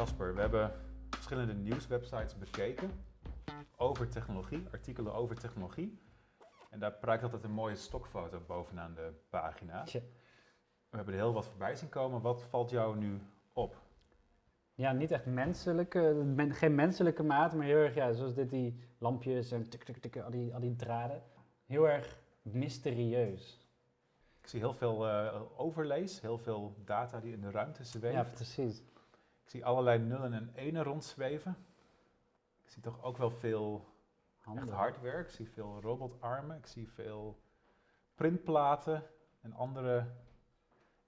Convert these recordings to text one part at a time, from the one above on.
Casper, we hebben verschillende nieuwswebsites bekeken over technologie, artikelen over technologie. En daar prijkt altijd een mooie stokfoto bovenaan de pagina. Tje. We hebben er heel wat voorbij zien komen. Wat valt jou nu op? Ja, niet echt menselijke, men- geen menselijke maat, maar heel erg, ja, zoals dit, die lampjes en tik, tik, tik, al die, al die draden. Heel erg mysterieus. Ik zie heel veel eh, overlays, heel veel data die in de ruimte zweeft. Ja, precies. Ik zie allerlei nullen en enen rondzweven. Ik zie toch ook wel veel Handen. echt hardware. Ik zie veel robotarmen. Ik zie veel printplaten en andere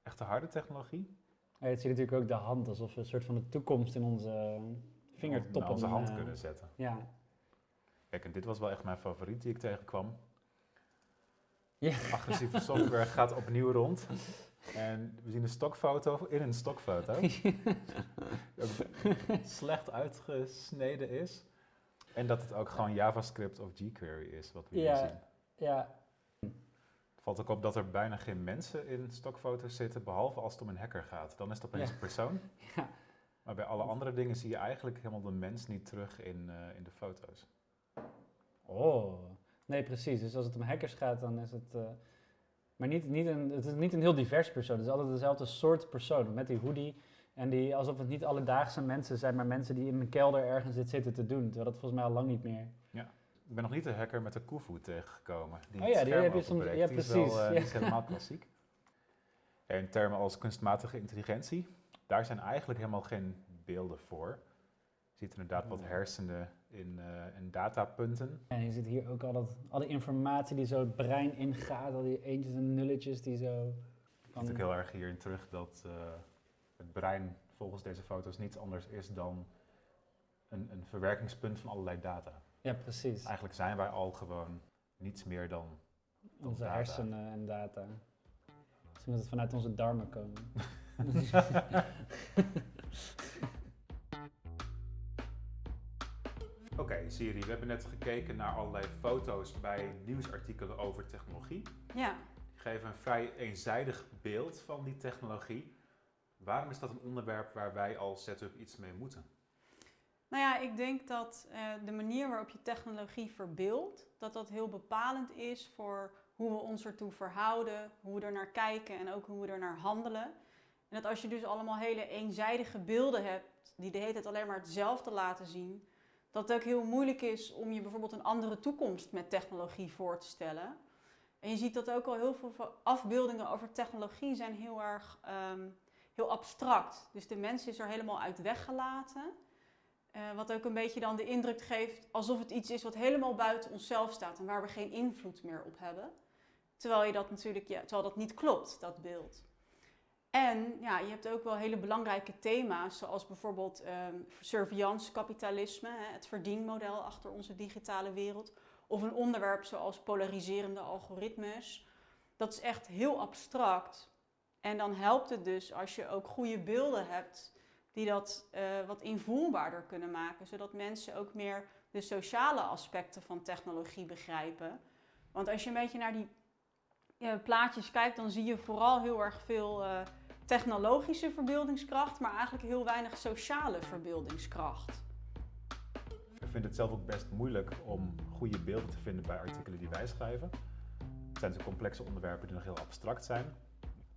echte harde technologie. Ja, het ziet natuurlijk ook de hand, alsof we een soort van de toekomst in onze vingertoppen... Naar onze hand eh, kunnen zetten. Ja. Kijk, en dit was wel echt mijn favoriet die ik tegenkwam. Ja. Agressieve software gaat opnieuw rond. En we zien een stokfoto in een stokfoto. dat het slecht uitgesneden is. En dat het ook gewoon JavaScript of jQuery is, wat we hier zien. ja, Het valt ook op dat er bijna geen mensen in stokfoto's zitten, behalve als het om een hacker gaat. Dan is het opeens Ja. een persoon. Ja. Maar bij alle andere dingen zie je eigenlijk helemaal de mens niet terug in, eh, in de foto's. Oh, nee, precies. Dus als het om hackers gaat, dan is het. eh, maar niet, niet een, het is niet een heel divers persoon. Het is altijd dezelfde soort persoon. Met die hoodie. En die, alsof het niet alledaagse mensen zijn, maar mensen die in een kelder ergens dit zitten te doen. Terwijl dat volgens mij al lang niet meer. Ik ben nog niet de hacker met de koevoe tegengekomen. Die Oh ja, die heb je soms- ja, Die is precies, wel, ja. is helemaal klassiek. Ja, in termen als kunstmatige intelligentie, daar zijn eigenlijk helemaal geen beelden voor. Je ziet inderdaad wat hersenen in, eh, in datapunten. En je ziet hier ook al, dat, al die informatie die zo het brein ingaat. Al die eentjes en nulletjes die zo. Je ziet ook heel erg hierin terug dat eh, het brein volgens deze foto's niets anders is dan een, een verwerkingspunt van allerlei data. Ja, precies. Eigenlijk zijn wij al gewoon niets meer dan Onze data. hersenen en data. Misschien moet het vanuit onze darmen komen. Oké, Siri, we hebben net gekeken naar allerlei foto's bij nieuwsartikelen over technologie. Ja, Die geven een vrij eenzijdig beeld van die technologie. Waarom is dat een onderwerp waar wij als setup iets mee moeten? nou ja, ik denk dat eh, de manier waarop je technologie verbeeldt, dat dat heel bepalend is voor hoe we ons ertoe verhouden, hoe we er naar kijken en ook hoe we er naar handelen. En dat als je dus allemaal hele eenzijdige beelden hebt, die de hele tijd alleen maar hetzelfde laten zien, dat het ook heel moeilijk is om je bijvoorbeeld een andere toekomst met technologie voor te stellen. En je ziet dat ook al heel veel afbeeldingen over technologie zijn heel erg ehm, heel abstract. Dus de mens is er helemaal uit weggelaten. Eh, wat ook een beetje dan de indruk geeft alsof het iets is wat helemaal buiten onszelf staat en waar we geen invloed meer op hebben. Terwijl, je dat natuurlijk, ja, terwijl dat niet klopt, dat beeld. En ja, je hebt ook wel hele belangrijke thema's, zoals bijvoorbeeld ehm surveillance kapitalisme, hè, het verdienmodel achter onze digitale wereld. Of een onderwerp zoals polariserende algoritmes. Dat is echt heel abstract. En dan helpt het dus als je ook goede beelden hebt die dat eh, wat invoelbaarder kunnen maken, zodat mensen ook meer de sociale aspecten van technologie begrijpen. Want als je een beetje naar die eh, plaatjes kijkt, dan zie je vooral heel erg veel eh, technologische verbeeldingskracht, maar eigenlijk heel weinig sociale verbeeldingskracht. Ik vind het zelf ook best moeilijk om goede beelden te vinden bij artikelen die wij schrijven. Het zijn dus complexe onderwerpen die nog heel abstract zijn.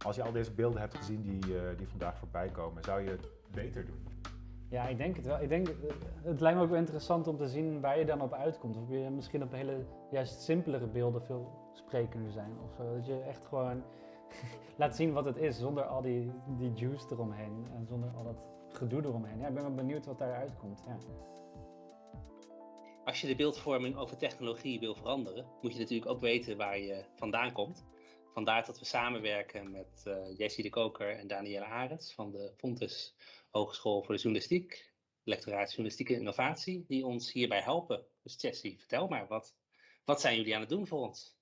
Als je al deze beelden hebt gezien die, eh, die vandaag voorbij komen, zou je het beter doen? Ja, ik denk het wel. Ik denk, eh, het lijkt me ook wel interessant om te zien waar je dan op uitkomt. Of je misschien op hele juist simpelere beelden veel sprekender zijn. Of zo. Dat je echt gewoon laat zien wat het is, zonder al die, die juice eromheen. En zonder al dat gedoe eromheen. Ja, ik ben wel benieuwd wat daaruit komt. Ja. Als je de beeldvorming over technologie wil veranderen, moet je natuurlijk ook weten waar je vandaan komt. Vandaar dat we samenwerken met eh Jessie de Koker en Danielle Arends van de Fontes Hogeschool voor de Journalistiek, lectoraat Journalistieke Innovatie, die ons hierbij helpen. Dus Jessie, vertel maar, wat, wat zijn jullie aan het doen voor ons?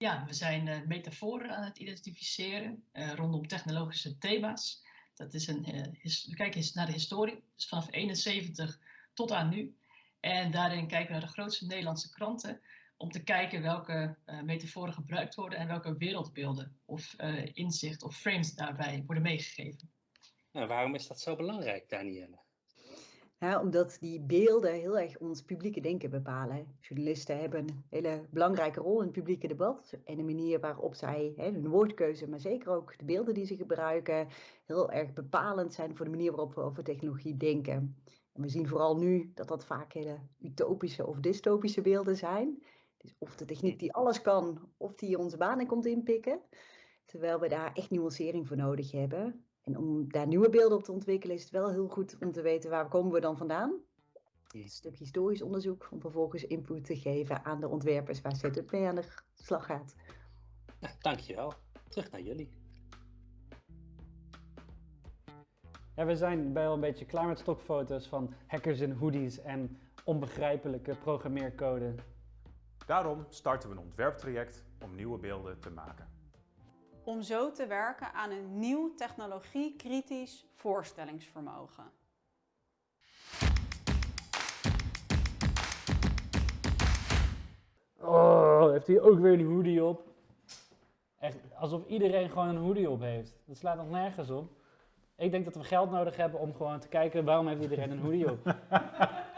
Ja, we zijn eh, metaforen aan het identificeren eh, rondom technologische thema's. Dat is een, eh, we kijken naar de historie, dus vanaf 71 tot aan nu. En daarin kijken we naar de grootste Nederlandse kranten om te kijken welke metaforen gebruikt worden en welke wereldbeelden of inzicht of frames daarbij worden meegegeven. Nou, waarom is dat zo belangrijk, Danielle? Omdat die beelden heel erg ons publieke denken bepalen. Journalisten hebben een hele belangrijke rol in het publieke debat. En de manier waarop zij hè, hun woordkeuze, maar zeker ook de beelden die ze gebruiken, heel erg bepalend zijn voor de manier waarop we over technologie denken. En we zien vooral nu dat dat vaak hele utopische of dystopische beelden zijn. Dus of de techniek die alles kan, of die onze banen komt inpikken. Terwijl we daar echt nuancering voor nodig hebben. En om daar nieuwe beelden op te ontwikkelen is het wel heel goed om te weten waar komen we dan vandaan. Een stuk historisch onderzoek om vervolgens input te geven aan de ontwerpers waar Setup mee aan de slag gaat. Ja, dankjewel. Terug naar jullie. Ja, we zijn wel een beetje klaar met stokfoto's van hackers in hoodies en onbegrijpelijke programmeercode. Daarom starten we een ontwerptraject om nieuwe beelden te maken. Om zo te werken aan een nieuw technologie-kritisch voorstellingsvermogen. Oh, heeft hij ook weer een hoodie op? Echt, alsof iedereen gewoon een hoodie op heeft. Dat slaat nog nergens op. Ik denk dat we geld nodig hebben om gewoon te kijken waarom heeft iedereen een hoodie op.